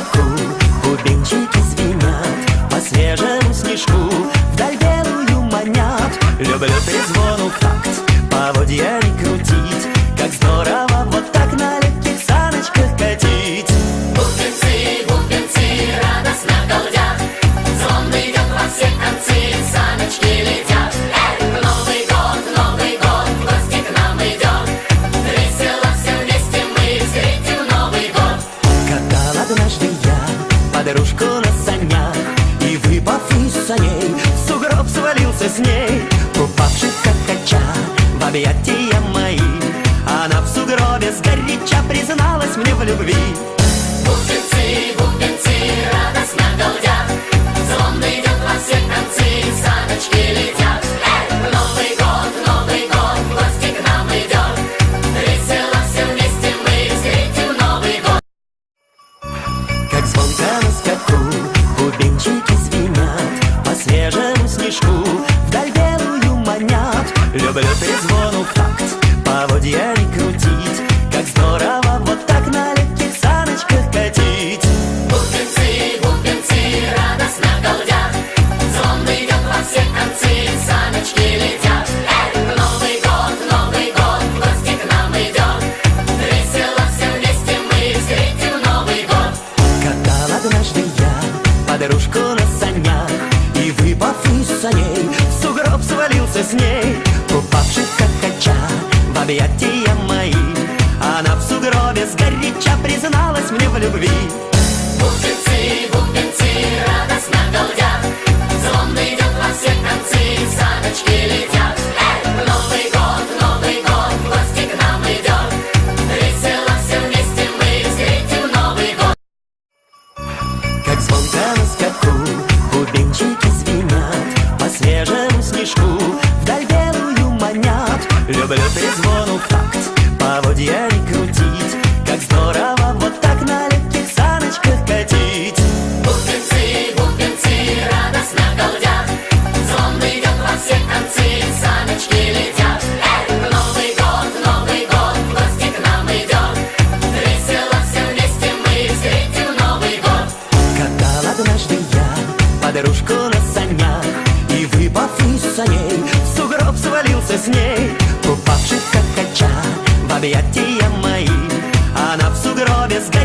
реку Бубенчики звенят по свежему снежку Вдаль белую манят. Люблю перезвон у факт Поводья старушку на санях И выпав из саней, в сугроб свалился с ней. Упавший как кача в объятия мои Она в сугробе сгоряча призналась мне в любви. La vôtière est coupée, c'est. любви. Бухтенцы, бухтенцы, радостно голдят, Звон идет во все концы, саночки летят. Эй! Новый год, Новый год, в гости к нам идет, Весело все вместе мы встретим Новый год. Как звонко на скаку, бубенчики звенят, По свежему снежку вдаль белую манят. Люблю перезвон в такт, поводья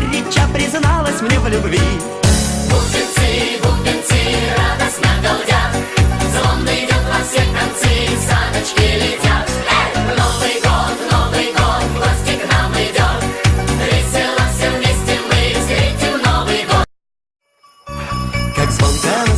сгоряча призналась мне в любви. Бубенцы, бубенцы, радостно голдят, Звон идет во все концы, саночки летят. Эй! Новый год, Новый год, гости нам идет, Весело вместе мы встретим Новый год. Как звонко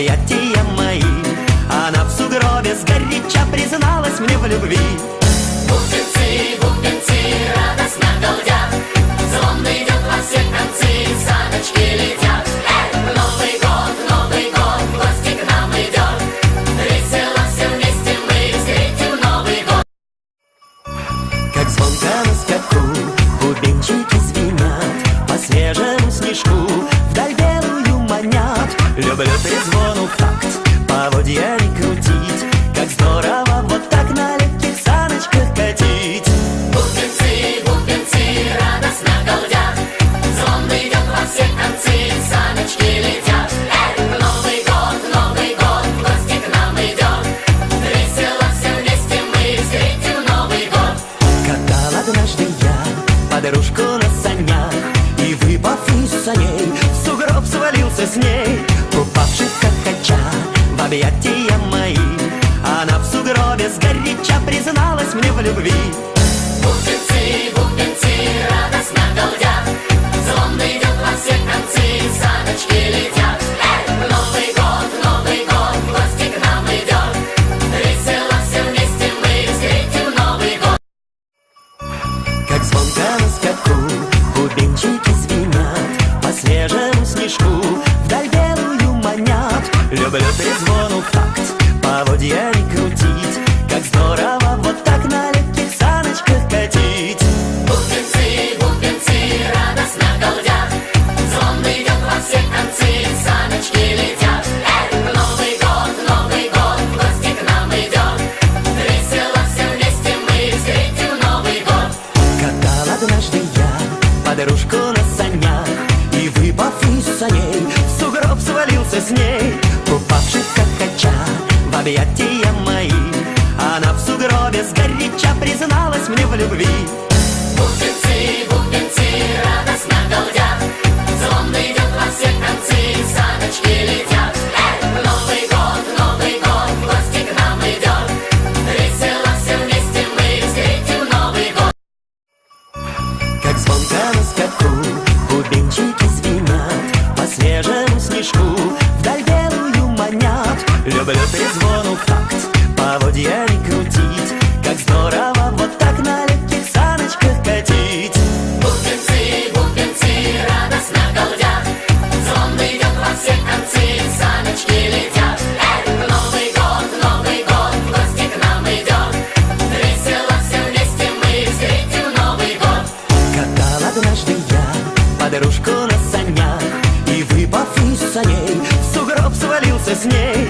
объятия мои. Она в сугробе сгоряча призналась мне в любви. Бубенцы, бубенцы радостно голдят Звон идет во все концы, саночки летят. за ней. Сугроб свалился с ней Упавший хохоча в объятия мои. Она в сугробе сгоряча призналась мне в любви. объятия мои Она в сугробе сгоряча призналась мне в любви. Люблю перезвон в такт, поводья не крутить. Как здорово вот так на легких саночках катить. Бубенцы, бубенцы, радостно голдят Звон идет во все концы, саночки летят. Эй! Новый год, Новый год, гости к нам идет. Весело все вместе мы встретим Новый год. Катал однажды я подружку на санях И выпав из саней, сугроб свалился с ней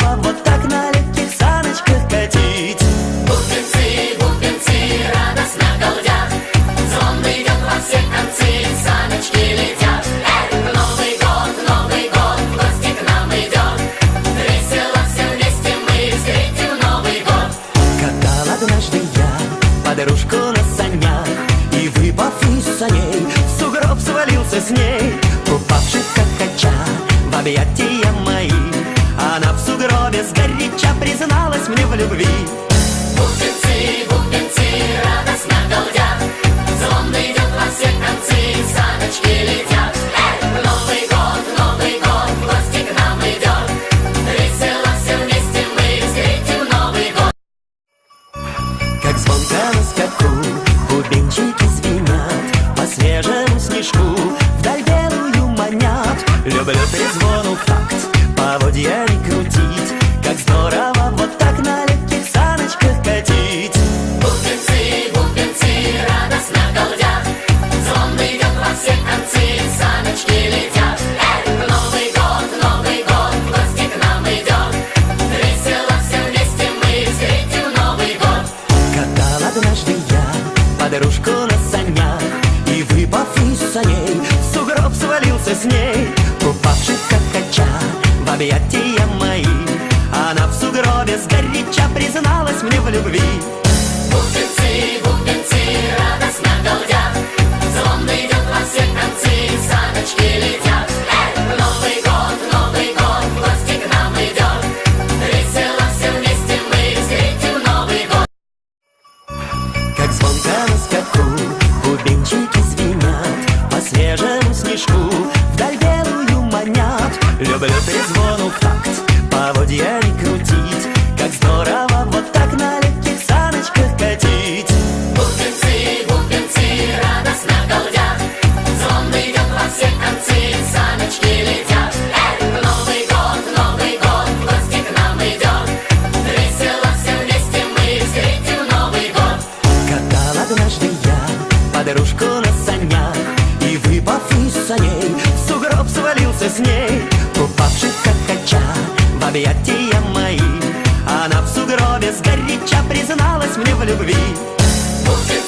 Без сгоряча призналась мне в любви. Бубенцы, бубенцы, раз. танце с ней, купавшись как кача в объятия мои. Она в сугробе сгоряча призналась мне в любви. Бубенцы, бубенцы, радостно голдят, Звон идет во все концы, саночки летят. старушку на санях И выпав из саней, в сугроб свалился с ней. Упавший хача, в объятия мои Она в сугробе сгоряча призналась мне в любви. Пусть